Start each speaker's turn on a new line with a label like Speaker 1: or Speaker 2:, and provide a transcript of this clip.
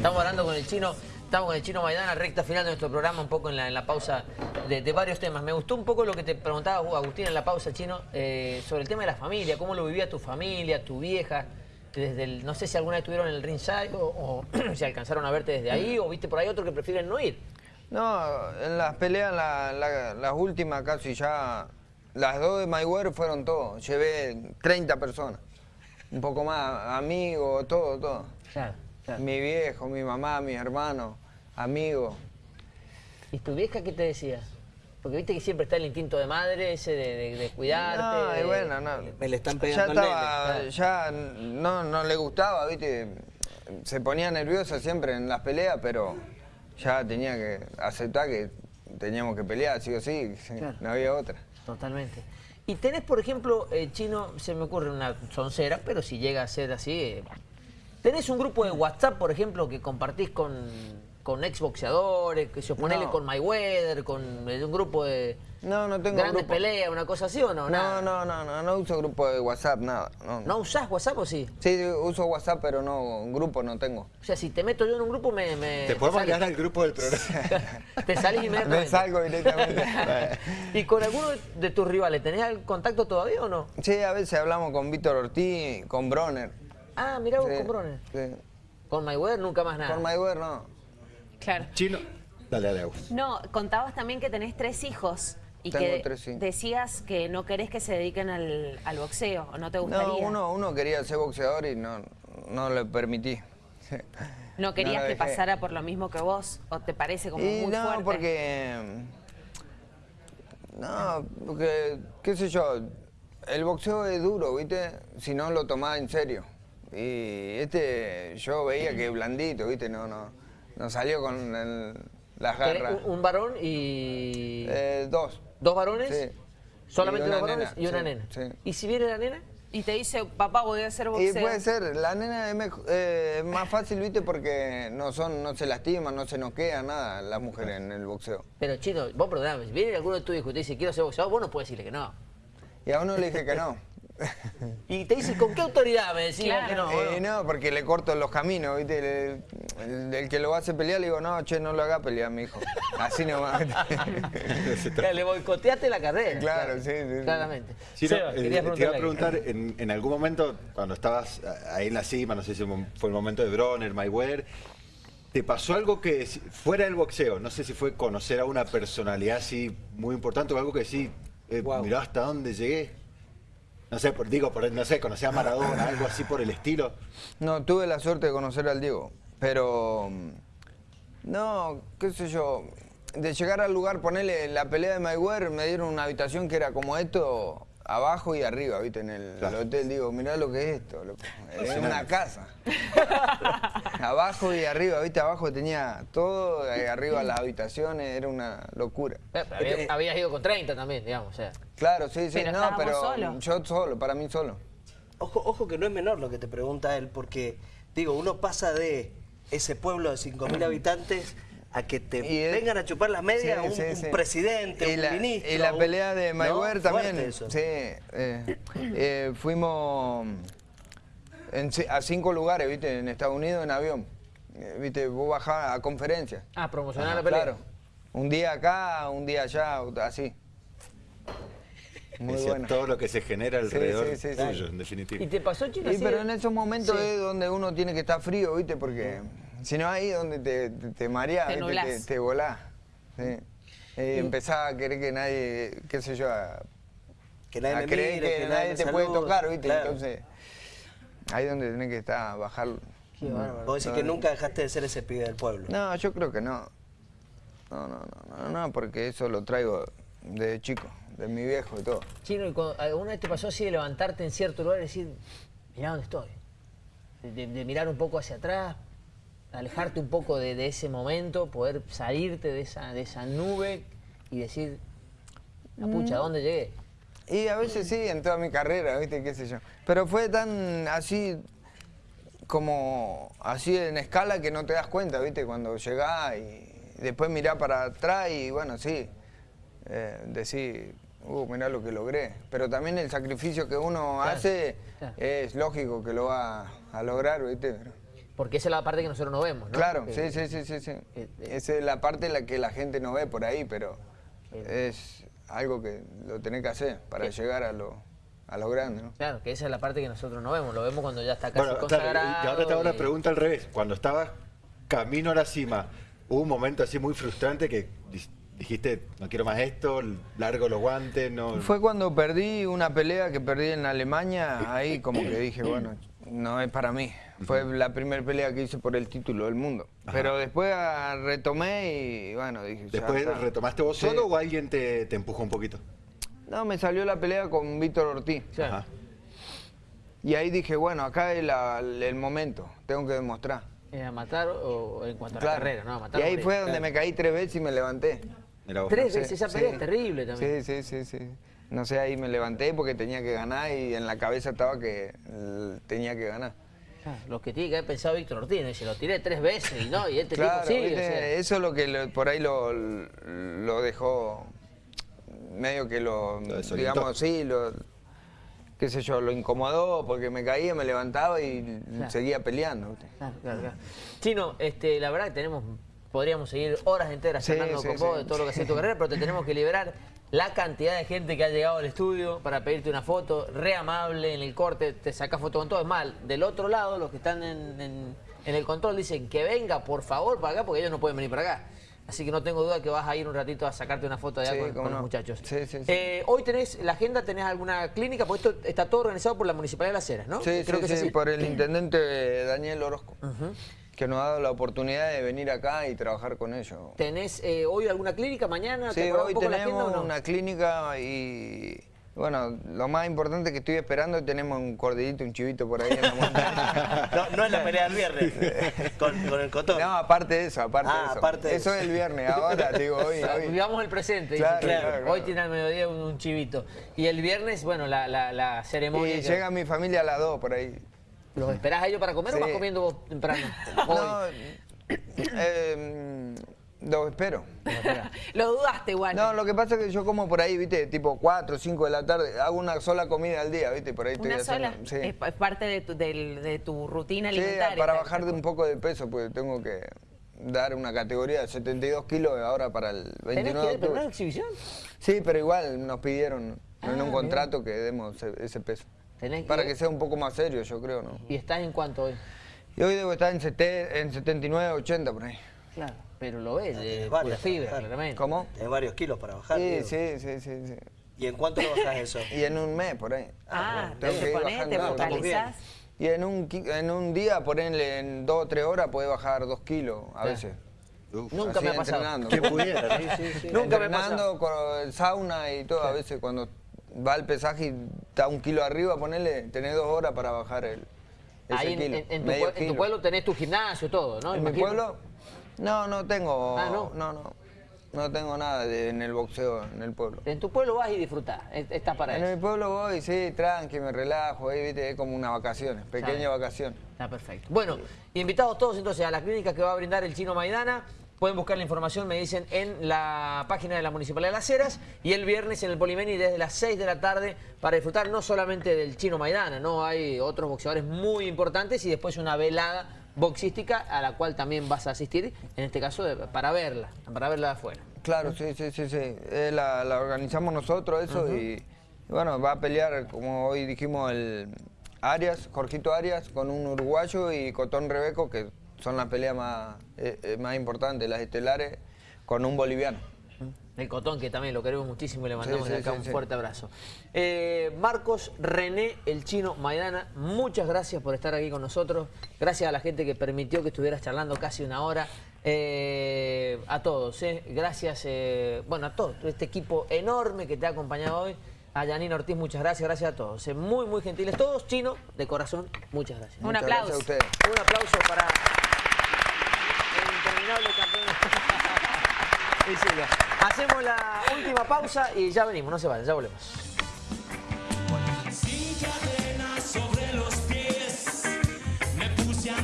Speaker 1: Estamos hablando con el chino, estamos con el chino Maidana, recta final de nuestro programa, un poco en la, en la pausa de, de varios temas. Me gustó un poco lo que te preguntaba Agustín en la pausa, chino, eh, sobre el tema de la familia, cómo lo vivía tu familia, tu vieja. Desde el, no sé si alguna vez estuvieron en el ringside o, o si alcanzaron a verte desde ahí o viste por ahí otro que prefieren no ir.
Speaker 2: No, en las peleas, la- la- las últimas casi ya, las dos de Mayweather fueron todo. Llevé 30 personas, un poco más, amigos, todo, todo.
Speaker 1: Claro, claro.
Speaker 2: Mi viejo, mi mamá, mis hermanos, amigos.
Speaker 1: ¿Y tu vieja qué te decía? Porque viste que siempre está el instinto de madre, ese de, de- de cuidarte.
Speaker 2: No, y bueno, no.
Speaker 3: Me le están
Speaker 2: Ya
Speaker 3: pegando
Speaker 2: estaba,
Speaker 1: nene.
Speaker 2: ya no, no le gustaba, viste. Se ponía nerviosa siempre en las peleas, pero ya tenía que aceptar que teníamos que pelear, sí o sí,
Speaker 1: Claro.
Speaker 2: no había otra.
Speaker 1: Totalmente. Y tenés, por ejemplo, eh, Chino, se me ocurre una soncera, pero si llega a ser así, eh, tenés un grupo de WhatsApp, por ejemplo, que compartís con, con exboxeadores, que se oponele
Speaker 2: No.
Speaker 1: con Mayweather, con eh, un grupo de
Speaker 2: No, no tengo
Speaker 1: grandes
Speaker 2: grupo.
Speaker 1: peleas, una cosa así o no?
Speaker 2: No,
Speaker 1: Nada.
Speaker 2: no, no, no, no uso grupo de WhatsApp, nada. No,
Speaker 1: ¿No usás WhatsApp o sí?
Speaker 2: Sí, uso WhatsApp, pero no, grupo no tengo.
Speaker 1: O sea, si te meto yo en un grupo, me... me
Speaker 4: Te
Speaker 1: salís.
Speaker 4: agregar al grupo del programa.
Speaker 1: Te salís
Speaker 2: Me
Speaker 1: inmediatamente.
Speaker 2: salgo directamente.
Speaker 1: ¿Y con alguno de- de tus rivales tenés el contacto todavía o no?
Speaker 2: sí, a veces hablamos con Víctor Ortiz, con Bronner.
Speaker 1: Ah, mirá vos
Speaker 2: Sí,
Speaker 1: con Broner.
Speaker 2: sí.
Speaker 1: Con Mayweather nunca más nada.
Speaker 2: Con Mayweather no.
Speaker 5: Claro.
Speaker 4: Chino. Dale, dale, Agus.
Speaker 5: No, contabas también que tenés tres hijos y
Speaker 2: Tengo
Speaker 5: que
Speaker 2: tres, sí.
Speaker 5: decías que no querés que se dediquen al, al boxeo o no te gustaría.
Speaker 2: No, uno, uno quería ser boxeador y no, no le permití.
Speaker 5: ¿No querías que pasara por lo mismo que vos o te parece como
Speaker 2: Y
Speaker 5: muy
Speaker 2: no,
Speaker 5: fuerte?
Speaker 2: porque... No, porque, qué sé yo, el boxeo es duro, ¿viste? Si no lo tomás en serio. Y este, yo veía que blandito, ¿viste? No, no, no salió con el- las garras.
Speaker 1: un, un varón y...
Speaker 2: Eh, dos.
Speaker 1: ¿Dos varones?
Speaker 2: Sí.
Speaker 1: ¿Solamente
Speaker 2: Y una
Speaker 1: dos varones
Speaker 2: nena,
Speaker 1: y una
Speaker 2: sí,
Speaker 1: nena?
Speaker 2: sí.
Speaker 1: ¿Y si viene la nena?
Speaker 5: Y te dice, papá, voy a hacer
Speaker 2: Y
Speaker 5: boxeo.
Speaker 2: puede ser, la nena es eh, más fácil, ¿viste? Porque no son, no se lastiman, no se noquean, nada, las mujeres en el boxeo.
Speaker 1: Pero chino, vos perdóname, si viene alguno de tus hijos y te dice quiero ser boxeador, vos no puedes decirle que no.
Speaker 2: Y a uno le dije que no.
Speaker 1: Y te dice, ¿con qué autoridad me decís
Speaker 5: Claro.
Speaker 1: que no?
Speaker 2: Eh, no, porque le corto los caminos, ¿viste? El, el- el que lo hace pelear le digo, no, che, no lo haga pelear, mi hijo. Así nomás.
Speaker 1: le boicoteaste la carrera.
Speaker 2: Claro, sí, sí, sí.
Speaker 1: Claramente. Seba,
Speaker 4: eh, te iba a preguntar, en, en algún momento, cuando estabas ahí en la cima, no sé si fue el momento de Bronner, Mayweather, ¿te pasó algo que fuera del boxeo? No sé si fue conocer a una personalidad así muy importante o algo que sí, eh, mirá hasta dónde llegué. No sé, por, digo, por, no sé, conocer a Maradona, algo así por el estilo.
Speaker 2: No, tuve la suerte de conocer al Diego, pero... mm, No, qué sé yo, de llegar al lugar, ponerle la pelea de Mayweather, me dieron una habitación que era como esto, abajo y arriba, ¿viste? En el,
Speaker 4: Claro.
Speaker 2: hotel, digo, mirá lo que es esto, loco. Es una casa. abajo y arriba, ¿viste? Abajo tenía todo, eh, arriba las habitaciones, era una locura.
Speaker 1: Eh, pero había- habías ido con 30 también, digamos, o sea.
Speaker 2: Claro, sí, sí,
Speaker 5: Pero
Speaker 2: no, pero yo solo, para mí solo.
Speaker 3: Ojo, ojo que no es menor lo que te pregunta él, porque, digo, uno pasa de ese pueblo de 5.000 habitantes a que te vengan a chupar las medias
Speaker 2: Sí,
Speaker 3: un,
Speaker 2: sí,
Speaker 3: un
Speaker 2: sí.
Speaker 3: presidente,
Speaker 2: y
Speaker 3: un
Speaker 2: la,
Speaker 3: ministro.
Speaker 2: Y la pelea de. Mayweather también.
Speaker 3: eso.
Speaker 2: Sí, eh, eh, fuimos en a cinco lugares, ¿viste? En Estados Unidos en avión. Eh, ¿Viste? Vos bajás a conferencias.
Speaker 1: Ah, promocionar
Speaker 2: Ajá,
Speaker 1: la pelea.
Speaker 2: Claro. Un día acá, un día allá, así. Muy bueno.
Speaker 4: Todo lo que se genera
Speaker 2: Sí,
Speaker 4: alrededor
Speaker 2: sí, sí, sí.
Speaker 4: tuyo, en definitiva.
Speaker 1: ¿Y te pasó, chino?
Speaker 2: Sí, pero en esos momentos
Speaker 1: Sí.
Speaker 2: es donde uno tiene que estar frío, ¿viste? Porque si no ahí donde te, te, te mareás,
Speaker 5: Te
Speaker 2: te, te volás. Sí. Eh, empezás a querer que nadie, qué sé yo, a,
Speaker 3: Que nadie
Speaker 2: a creer
Speaker 3: mire,
Speaker 2: que,
Speaker 3: que
Speaker 2: nadie te puede tocar, ¿viste?
Speaker 3: Claro.
Speaker 2: Entonces, ahí es donde tenés que estar, bajar.
Speaker 1: Qué bárbaro.
Speaker 3: Vos decís que nunca dejaste de ser ese pibe del pueblo.
Speaker 2: No, yo creo que no. No, no, no, no, no, porque eso lo traigo de chico, de mi viejo y todo.
Speaker 1: Chino, ¿y cuando- ¿alguna vez te pasó así de levantarte en cierto lugar y decir, mirá dónde estoy? De, de- de mirar un poco hacia atrás, alejarte un poco de, de ese momento, poder salirte de esa, de esa nube y decir, la pucha, ¿a dónde llegué?
Speaker 2: Y a veces sí, en toda mi carrera, ¿viste? ¿Qué sé yo? Pero fue tan así, como así en escala que no te das cuenta, ¿viste? Cuando llegás y después mirás para atrás y bueno, sí, eh, decís, uh, mirá lo que logré. Pero también el sacrificio que uno
Speaker 1: Claro,
Speaker 2: hace
Speaker 1: claro.
Speaker 2: es lógico que lo va a lograr, ¿viste?
Speaker 1: Porque esa es la parte que nosotros no vemos, ¿no?
Speaker 2: Claro,
Speaker 1: Que-
Speaker 2: sí, sí, sí, sí, sí.
Speaker 1: eh,
Speaker 2: Esa es la parte en la que la gente no ve por ahí, pero es algo que lo tenés que hacer para llegar a lo, a lo grande, ¿no?
Speaker 1: Claro, que esa es la parte que nosotros no vemos, lo vemos cuando ya está casi
Speaker 4: Bueno, claro,
Speaker 1: consagrado.
Speaker 4: y ahora te hago una
Speaker 1: y-
Speaker 4: pregunta al revés. Cuando estabas camino a la cima, ¿hubo un momento así muy frustrante que di- dijiste, no quiero más esto, largo los guantes, no...
Speaker 2: Fue cuando perdí una pelea que perdí en Alemania, ahí como que dije, bueno, no es para mí. Fue la primera pelea que hice por el título del mundo. Pero después ah, retomé y bueno, dije,
Speaker 4: ¿Después retomaste vos
Speaker 2: Sí.
Speaker 4: solo o alguien te, te empujó un poquito?
Speaker 2: No, me salió la pelea con Víctor Ortiz.
Speaker 4: Ajá.
Speaker 2: Y ahí dije, bueno, acá es la- el momento, tengo que demostrar.
Speaker 1: ¿Es a matar o en cuanto a la carrera? No, a matar
Speaker 2: y ahí fue donde me caí tres veces y me levanté.
Speaker 4: Vos.
Speaker 1: Tres
Speaker 2: Sí,
Speaker 1: veces, esa
Speaker 2: sí.
Speaker 1: pelea es terrible también.
Speaker 2: Sí, sí, sí, sí. No sé, ahí me levanté porque tenía que ganar y en la cabeza estaba que eh, tenía que ganar.
Speaker 1: Ah, Lo que tiene que haber pensado Víctor Ortiz, se lo tiré tres veces y no, y este
Speaker 2: Claro,
Speaker 1: tipo sigue.
Speaker 2: ¿viste?
Speaker 1: o sea.
Speaker 2: eso es lo que lo- por ahí lo, lo dejó, medio que lo, digamos, sí, lo, qué sé yo, lo incomodó porque me caía, me levantaba y
Speaker 1: Claro.
Speaker 2: seguía peleando.
Speaker 1: Claro, claro, claro. Chino, este, la verdad que tenemos, podríamos seguir horas enteras
Speaker 2: Sí,
Speaker 1: charlando
Speaker 2: sí,
Speaker 1: con vos
Speaker 2: sí.
Speaker 1: de todo lo que ha sido tu carrera, pero te tenemos que liberar la cantidad de gente que ha llegado al estudio para pedirte una foto, re amable en el corte, te sacas foto con todo. Es mal, del otro lado, los que están en, en- en el control dicen que venga, por favor, para acá, porque ellos no pueden venir para acá. Así que no tengo duda que vas a ir un ratito a sacarte una foto allá
Speaker 2: Sí,
Speaker 1: con, los muchachos.
Speaker 2: Sí, sí, sí.
Speaker 1: Eh, hoy tenés la agenda, tenés alguna clínica, porque esto está todo organizado por la Municipalidad de Las Heras, ¿no?
Speaker 2: Sí,
Speaker 1: Creo
Speaker 2: sí,
Speaker 1: que es así.
Speaker 2: por el intendente Daniel Orozco, que nos ha dado la oportunidad de venir acá y trabajar con ellos.
Speaker 1: ¿Tenés eh, hoy alguna clínica? ¿Mañana? ¿Te
Speaker 2: Sí,
Speaker 1: acordás
Speaker 2: hoy
Speaker 1: un poco la agenda
Speaker 2: tenemos
Speaker 1: o no?
Speaker 2: una clínica y bueno, lo más importante que estoy esperando es tenemos un cordillito, un chivito por ahí en la montaña.
Speaker 3: No, no es la pelea del viernes, con, con el cotón.
Speaker 2: No, aparte de eso, aparte
Speaker 3: Ah,
Speaker 2: de eso.
Speaker 3: aparte de
Speaker 2: eso
Speaker 3: eso.
Speaker 2: es el viernes, ahora digo hoy. Hoy.
Speaker 1: Vivamos el presente.
Speaker 2: Claro,
Speaker 1: dice.
Speaker 2: claro, claro.
Speaker 1: Hoy tiene al mediodía un, un chivito. Y el viernes, bueno, la, la, la ceremonia.
Speaker 2: Y
Speaker 1: que-
Speaker 2: llega mi familia a las 2 por ahí.
Speaker 1: ¿Los esperás a ellos para comer o
Speaker 2: Sí.
Speaker 1: vas comiendo vos temprano?
Speaker 2: No, eh, lo espero.
Speaker 5: Lo dudaste igual.
Speaker 2: No, lo que pasa es que yo como por ahí, viste, tipo 4 o 5 de la tarde, hago una sola comida al día, viste, por ahí estoy
Speaker 5: Una sola.
Speaker 2: haciendo- sí.
Speaker 5: Es, es parte de tu, del- de tu rutina
Speaker 2: Sí,
Speaker 5: alimentaria.
Speaker 2: para
Speaker 5: tal-
Speaker 2: bajar de un poco de peso, pues tengo que dar una categoría de 72 kilos ahora para el
Speaker 1: ¿Tenés
Speaker 2: 29
Speaker 1: que
Speaker 2: de octubre.
Speaker 1: exhibición?
Speaker 2: Sí, pero igual nos pidieron en
Speaker 1: Ah,
Speaker 2: un contrato que demos ese, ese peso.
Speaker 1: Tenés
Speaker 2: Para que sea un poco más serio, yo creo, ¿no?
Speaker 1: ¿Y estás en cuánto hoy?
Speaker 2: Y hoy debo estar en, sete- en 79, 80 por ahí.
Speaker 1: Claro, pero lo ves, de
Speaker 3: varios,
Speaker 1: pura fibra, claramente.
Speaker 2: ¿Cómo?
Speaker 3: Tenés varios kilos para bajar.
Speaker 2: Sí,
Speaker 3: Diego.
Speaker 2: sí, sí, sí, sí.
Speaker 3: ¿Y en cuánto lo bajás eso?
Speaker 2: Y en un mes por ahí.
Speaker 5: Ah,
Speaker 2: Tengo que
Speaker 5: te
Speaker 2: ir
Speaker 5: pones, te focalizás.
Speaker 2: Y en un, en un día, ponerle en dos o tres horas, puede bajar dos kilos a
Speaker 1: Claro.
Speaker 2: veces.
Speaker 4: Uf.
Speaker 1: Nunca me ha pasado.
Speaker 2: entrenando.
Speaker 4: ¿no?
Speaker 1: Nunca me ha pasado.
Speaker 2: Entrenando con sauna y todo, a veces cuando va al pesaje y está un kilo arriba, ponerle, tenés dos horas para bajar el ese
Speaker 1: Ahí en,
Speaker 2: kilo,
Speaker 1: en- en tu,
Speaker 2: medio
Speaker 1: en pueblo tenés tu gimnasio, todo, ¿no?
Speaker 2: ¿En mi pueblo? No, no tengo.
Speaker 1: Ah, ¿no?
Speaker 2: no, no. No tengo nada de- en el boxeo en el pueblo.
Speaker 1: En tu pueblo vas y disfrutás, es- estás para
Speaker 2: En
Speaker 1: eso.
Speaker 2: mi pueblo voy, sí, tranqui, me relajo, ahí, viste, es como una vacaciones, pequeña vacación.
Speaker 1: Está perfecto. Bueno, invitados todos entonces a la clínica que va a brindar el Chino Maidana. Pueden buscar la información, me dicen, en la página de la Municipalidad de Las Heras y el viernes en el Polimeni desde las 6 de la tarde para disfrutar no solamente del Chino Maidana, no hay otros boxeadores muy importantes y después una velada boxística a la cual también vas a asistir, en este caso de- para verla, para verla de afuera.
Speaker 2: Claro, sí, sí, sí, sí. Eh, la, la organizamos nosotros eso y, y bueno, va a pelear, como hoy dijimos, el Arias, Jorgito Arias, con un uruguayo y Cotón Rebeco, que son las peleas más, eh, eh, más importantes, las estelares, con un boliviano.
Speaker 1: El Cotón, que también lo queremos muchísimo y le mandamos
Speaker 2: Sí,
Speaker 1: acá
Speaker 2: sí,
Speaker 1: un
Speaker 2: sí.
Speaker 1: fuerte abrazo. Eh, Marcos René, el chino Maidana, muchas gracias por estar aquí con nosotros. Gracias a la gente que permitió que estuvieras charlando casi una hora. Eh, a todos, eh. gracias, eh, bueno, a todo este equipo enorme que te ha acompañado hoy. A Janine Ortiz, muchas gracias, gracias a todos. eh. Muy, muy gentiles todos, chino, de corazón, muchas gracias.
Speaker 5: Un
Speaker 2: Muchas
Speaker 5: aplauso.
Speaker 2: Gracias a ustedes.
Speaker 1: Un aplauso para Hacemos la última pausa y ya venimos, no se vayan, ya volvemos.